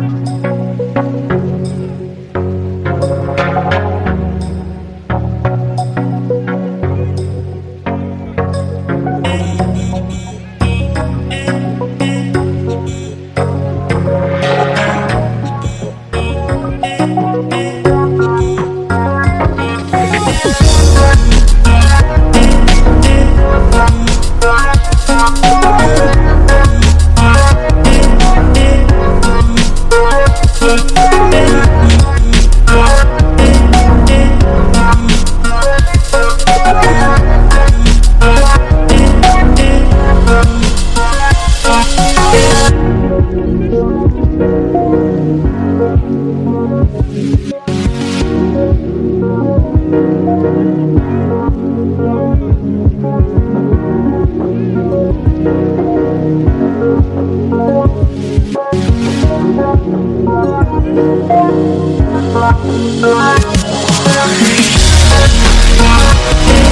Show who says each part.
Speaker 1: Thank you. Thank